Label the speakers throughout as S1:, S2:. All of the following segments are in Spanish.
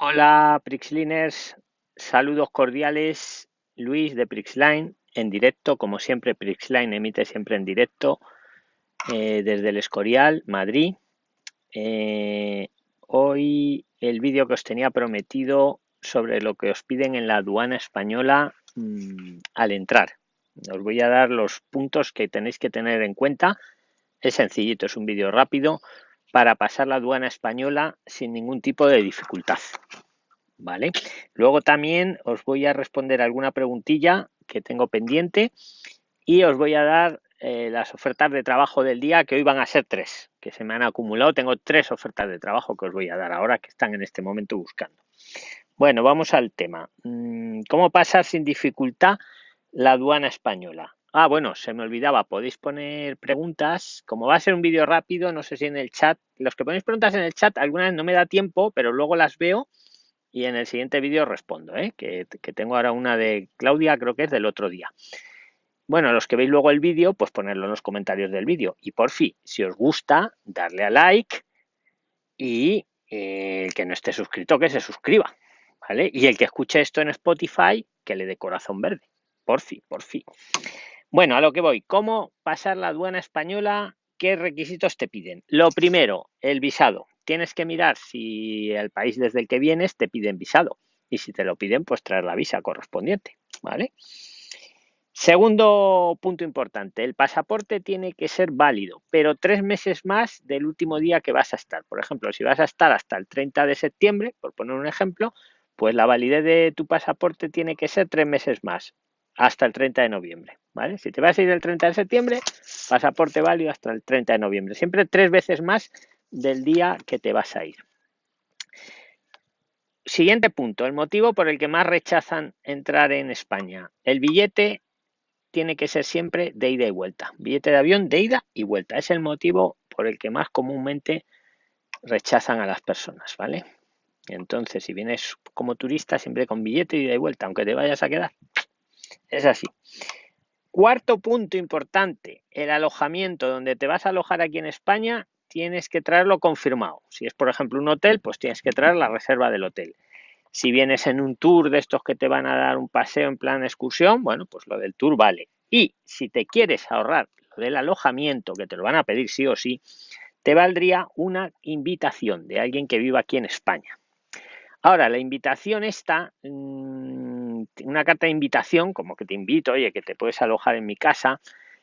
S1: Hola Prixliners, saludos cordiales, Luis de Prixline en directo, como siempre Prixline emite siempre en directo eh, desde el Escorial, Madrid. Eh, hoy el vídeo que os tenía prometido sobre lo que os piden en la aduana española mm, al entrar. Os voy a dar los puntos que tenéis que tener en cuenta. Es sencillito, es un vídeo rápido para pasar la aduana española sin ningún tipo de dificultad. ¿Vale? Luego también os voy a responder alguna preguntilla que tengo pendiente y os voy a dar eh, las ofertas de trabajo del día, que hoy van a ser tres, que se me han acumulado. Tengo tres ofertas de trabajo que os voy a dar ahora, que están en este momento buscando. Bueno, vamos al tema. Mm, ¿Cómo pasar sin dificultad la aduana española? Ah, bueno, se me olvidaba, podéis poner preguntas. Como va a ser un vídeo rápido, no sé si en el chat, los que ponéis preguntas en el chat, algunas no me da tiempo, pero luego las veo y en el siguiente vídeo respondo, ¿eh? que, tengo ahora una de Claudia, creo que es del otro día. Bueno, los que veis luego el vídeo, pues ponerlo en los comentarios del vídeo. Y por fin, si os gusta, darle a like y eh, el que no esté suscrito, que se suscriba. ¿Vale? Y el que escuche esto en Spotify, que le dé corazón verde. Por fin, por fin. Bueno, a lo que voy. ¿Cómo pasar la aduana española? ¿Qué requisitos te piden? Lo primero, el visado. Tienes que mirar si el país desde el que vienes te piden visado. Y si te lo piden, pues traer la visa correspondiente. ¿Vale? Segundo punto importante, el pasaporte tiene que ser válido, pero tres meses más del último día que vas a estar. Por ejemplo, si vas a estar hasta el 30 de septiembre, por poner un ejemplo, pues la validez de tu pasaporte tiene que ser tres meses más hasta el 30 de noviembre. ¿vale? Si te vas a ir el 30 de septiembre, pasaporte válido hasta el 30 de noviembre. Siempre tres veces más del día que te vas a ir. Siguiente punto, el motivo por el que más rechazan entrar en España. El billete tiene que ser siempre de ida y vuelta. Billete de avión de ida y vuelta. Es el motivo por el que más comúnmente rechazan a las personas, ¿vale? Entonces, si vienes como turista, siempre con billete de ida y vuelta, aunque te vayas a quedar. Es así. Cuarto punto importante, el alojamiento. Donde te vas a alojar aquí en España, tienes que traerlo confirmado. Si es, por ejemplo, un hotel, pues tienes que traer la reserva del hotel. Si vienes en un tour de estos que te van a dar un paseo en plan excursión, bueno, pues lo del tour vale. Y si te quieres ahorrar lo del alojamiento, que te lo van a pedir sí o sí, te valdría una invitación de alguien que viva aquí en España. Ahora, la invitación está, mm, una carta de invitación, como que te invito, oye, que te puedes alojar en mi casa.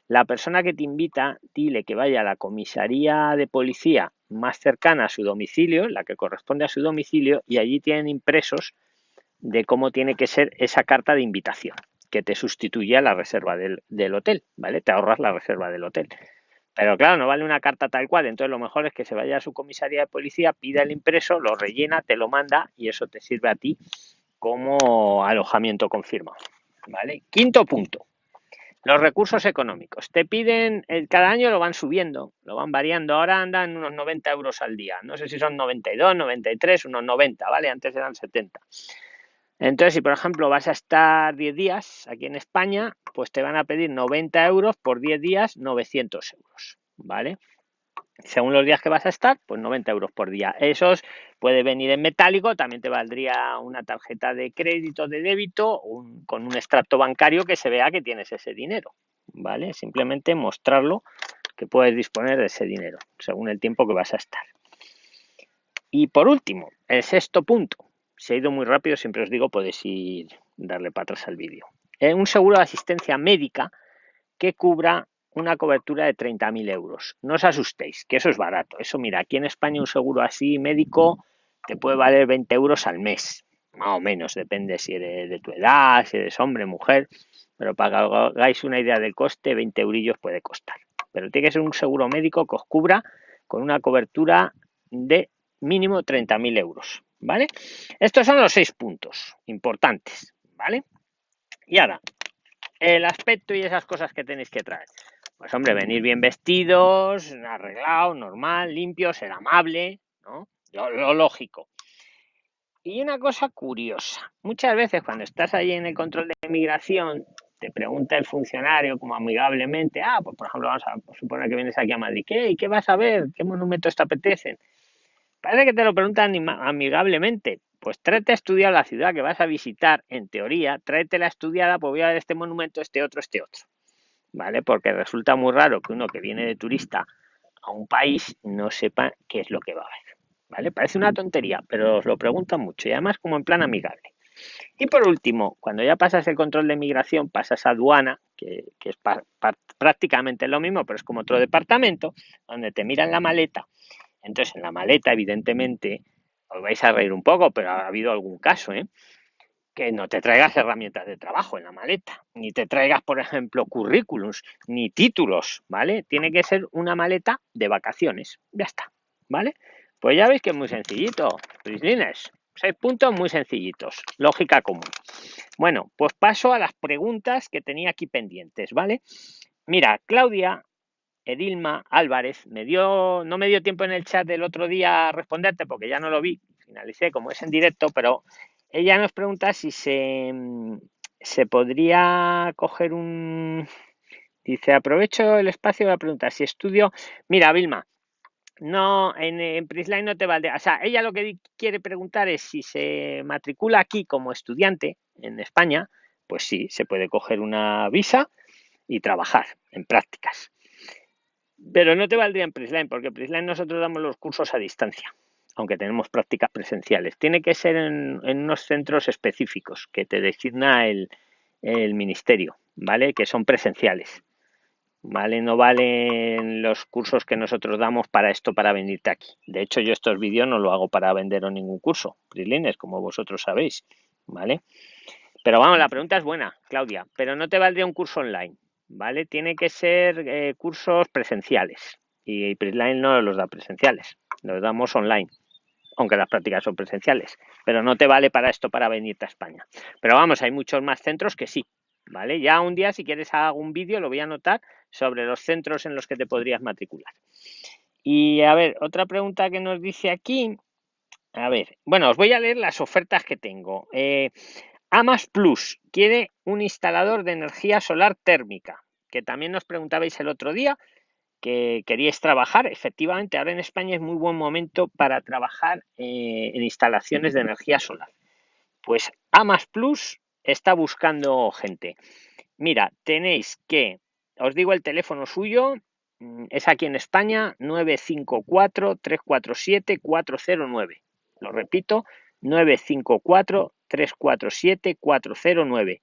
S1: La persona que te invita, dile que vaya a la comisaría de policía más cercana a su domicilio, la que corresponde a su domicilio, y allí tienen impresos de cómo tiene que ser esa carta de invitación, que te sustituye a la reserva del, del hotel, ¿vale? Te ahorras la reserva del hotel. Pero claro, no vale una carta tal cual, entonces lo mejor es que se vaya a su comisaría de policía, pida el impreso, lo rellena, te lo manda y eso te sirve a ti como alojamiento confirmado. ¿Vale? Quinto punto. Los recursos económicos. Te piden, cada año lo van subiendo, lo van variando. Ahora andan unos 90 euros al día. No sé si son 92, 93, unos 90, ¿vale? Antes eran 70. Entonces, si por ejemplo vas a estar 10 días aquí en España, pues te van a pedir 90 euros por 10 días, 900 euros, ¿vale? Según los días que vas a estar, pues 90 euros por día. Esos puede venir en metálico, también te valdría una tarjeta de crédito, de débito, con un extracto bancario que se vea que tienes ese dinero, ¿vale? Simplemente mostrarlo que puedes disponer de ese dinero, según el tiempo que vas a estar. Y por último, el sexto punto, si ha ido muy rápido, siempre os digo, podéis ir darle para atrás al vídeo. Es un seguro de asistencia médica que cubra una cobertura de 30.000 euros. No os asustéis, que eso es barato. Eso, mira, aquí en España un seguro así médico te puede valer 20 euros al mes, más o menos, depende si eres de tu edad, si eres hombre, mujer, pero para que hagáis una idea del coste, 20 eurillos puede costar. Pero tiene que ser un seguro médico que os cubra con una cobertura de mínimo 30.000 euros. ¿vale? Estos son los seis puntos importantes, ¿vale? Y ahora, el aspecto y esas cosas que tenéis que traer. Pues hombre, venir bien vestidos, arreglados, normal, limpio, ser amable, ¿no? Lo, lógico. Y una cosa curiosa, muchas veces cuando estás ahí en el control de inmigración, te pregunta el funcionario como amigablemente, ah, pues por ejemplo, vamos a suponer que vienes aquí a Madrid, ¿qué? ¿Qué vas a ver? ¿Qué monumentos te apetecen? Parece que te lo preguntan amigablemente, pues tráete a estudiar la ciudad que vas a visitar, en teoría, tráetela estudiada, pues voy a ver este monumento, este otro, este otro. ¿Vale? Porque resulta muy raro que uno que viene de turista a un país no sepa qué es lo que va a ver. ¿Vale? Parece una tontería, pero os lo preguntan mucho y además como en plan amigable. Y por último, cuando ya pasas el control de migración, pasas a aduana, que, es prácticamente lo mismo, pero es como otro departamento, donde te miran la maleta. Entonces, en la maleta, evidentemente, os vais a reír un poco, pero ha habido algún caso, ¿eh? Que no te traigas herramientas de trabajo en la maleta, ni te traigas, por ejemplo, currículums, ni títulos, ¿vale? Tiene que ser una maleta de vacaciones, ya está, ¿vale? Pues ya veis que es muy sencillito, Prislines. Seis puntos muy sencillitos, lógica común. Bueno, pues paso a las preguntas que tenía aquí pendientes, ¿vale? Mira, Claudia Edilma Álvarez me dio, no me dio tiempo en el chat del otro día a responderte porque ya no lo vi, finalicé como es en directo, pero ella nos pregunta si se, se podría coger un... Dice, aprovecho el espacio para preguntar si estudio... Mira, Vilma, no, en, en Prisline no te vale. O sea, ella lo que quiere preguntar es si se matricula aquí como estudiante en España, pues sí, se puede coger una visa y trabajar en prácticas. Pero no te valdría en Prisline, porque en Prisline nosotros damos los cursos a distancia, aunque tenemos prácticas presenciales. Tiene que ser en, unos centros específicos que te designa el, ministerio, ¿vale? Que son presenciales. ¿vale? No valen los cursos que nosotros damos para esto, para venirte aquí. De hecho, yo estos vídeos no lo hago para venderos ningún curso, Prislines, como vosotros sabéis, ¿vale? Pero vamos, la pregunta es buena, Claudia, pero no te valdría un curso online, ¿vale? Tiene que ser eh, cursos presenciales y Prisline no los da presenciales, los damos online aunque las prácticas son presenciales, pero no te vale para esto para venirte a España. Pero vamos, hay muchos más centros que sí, ¿vale? Ya un día, si quieres, hago un vídeo, lo voy a anotar sobre los centros en los que te podrías matricular. Y a ver, otra pregunta que nos dice aquí. A ver, bueno, os voy a leer las ofertas que tengo. Eh, Amas Plus quiere un instalador de energía solar térmica, que también nos preguntabais el otro día que queríais trabajar. Efectivamente, ahora en España es muy buen momento para trabajar eh, en instalaciones de energía solar. Pues Amas Plus está buscando gente. Mira, tenéis que, os digo el teléfono suyo, mm, es aquí en España, 954-347-409. Lo repito, 954-347-409.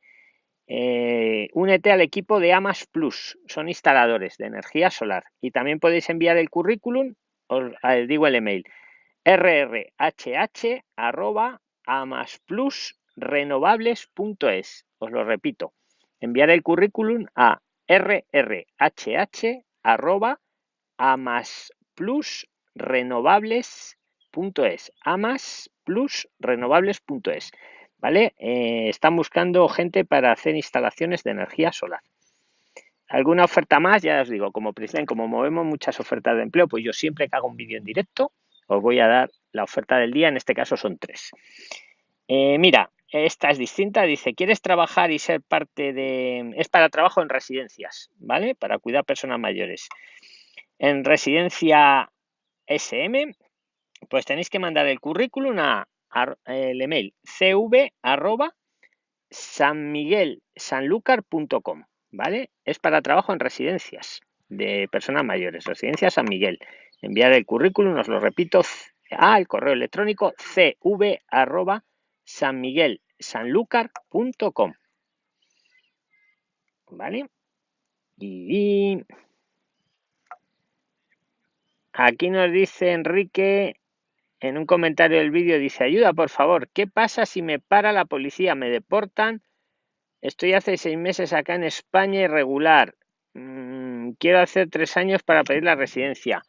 S1: Eh, únete al equipo de Amas Plus, son instaladores de energía solar. Y también podéis enviar el currículum, os digo el email, rrhh.amasplus renovables.es. Os lo repito, enviar el currículum a rrhh.amasplusrenovables.es. amasplusrenovables.es. ¿Vale? Eh, están buscando gente para hacer instalaciones de energía solar. ¿Alguna oferta más? Ya os digo, como Prisline, como movemos muchas ofertas de empleo, pues yo siempre que hago un vídeo en directo, os voy a dar la oferta del día, en este caso son tres. Eh, mira, esta es distinta, dice, ¿quieres trabajar y ser parte de... Es para trabajo en residencias, ¿vale? Para cuidar personas mayores. En residencia SM, pues tenéis que mandar el currículum a, el email cv arroba sanmiguelsanlucar.com, ¿vale? Es para trabajo en residencias de personas mayores, residencia San Miguel. Enviar el currículum, os lo repito, a el correo electrónico cv arroba sanmiguelsanlucar.com. ¿Vale? Y aquí nos dice Enrique en un comentario del vídeo, dice, ayuda por favor, ¿qué pasa si me para la policía? ¿Me deportan? Estoy hace seis meses acá en España irregular. Mm, quiero hacer tres años para pedir la residencia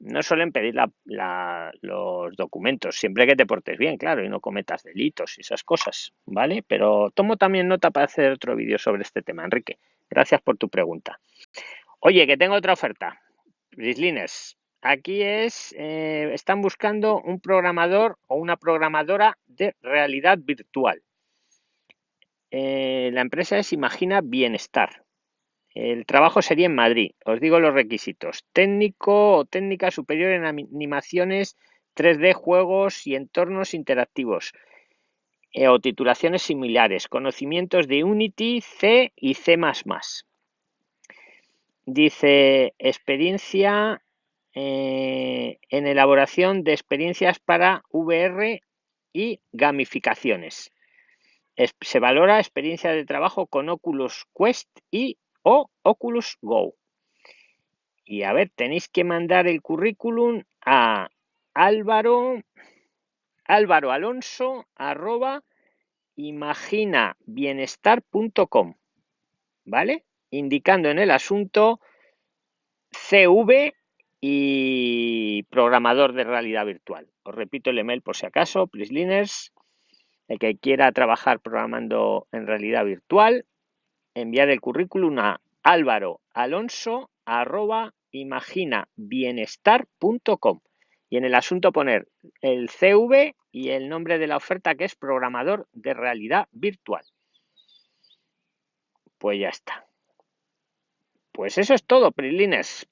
S1: no suelen pedir los documentos, siempre que te portes bien, claro, y no cometas delitos y esas cosas, ¿vale? Pero tomo también nota para hacer otro vídeo sobre este tema, Enrique. Gracias por tu pregunta. Oye, que tengo otra oferta. Brislines, aquí es, eh, están buscando un programador o una programadora de realidad virtual. Eh, la empresa es Imagina Bienestar. El trabajo sería en Madrid. Os digo los requisitos. Técnico o técnica superior en animaciones 3D, juegos y entornos interactivos. eh, o titulaciones similares, conocimientos de Unity, C y C++. Dice experiencia eh, en elaboración de experiencias para VR y gamificaciones. se valora experiencia de trabajo con Oculus Quest y o Oculus Go. Y a ver, tenéis que mandar el currículum a Álvaro, Álvaro Alonso, arroba imaginabienestar.com, ¿vale? Indicando en el asunto CV y programador de realidad virtual. Os repito el email por si acaso, PrisLiners, el que quiera trabajar programando en realidad virtual, enviar el currículum a álvaro alonso arroba imaginabienestar.com y en el asunto poner el CV y el nombre de la oferta que es programador de realidad virtual. Pues ya está. Pues eso es todo, Prilines.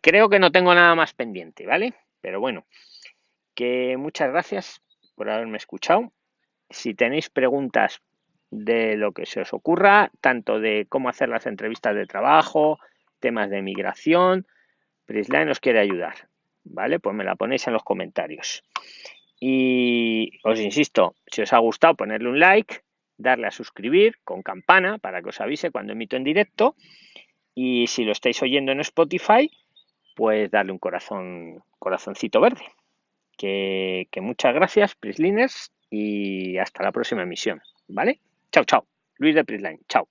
S1: Creo que no tengo nada más pendiente, ¿vale? Pero bueno, que muchas gracias por haberme escuchado. Si tenéis preguntas de lo que se os ocurra, tanto de cómo hacer las entrevistas de trabajo, temas de migración, Prisline nos quiere ayudar, ¿vale? Pues me la ponéis en los comentarios. Y os insisto, si os ha gustado, ponerle un like, darle a suscribir con campana para que os avise cuando emito en directo. Y si lo estáis oyendo en Spotify, pues darle un corazón, corazoncito verde. Que, que muchas gracias, Prisliners, y hasta la próxima emisión. ¿Vale? Chao, chao. Luis de Prisline. Chao.